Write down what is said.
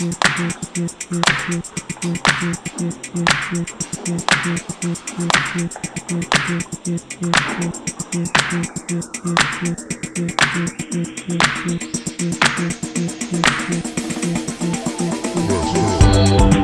Let's go.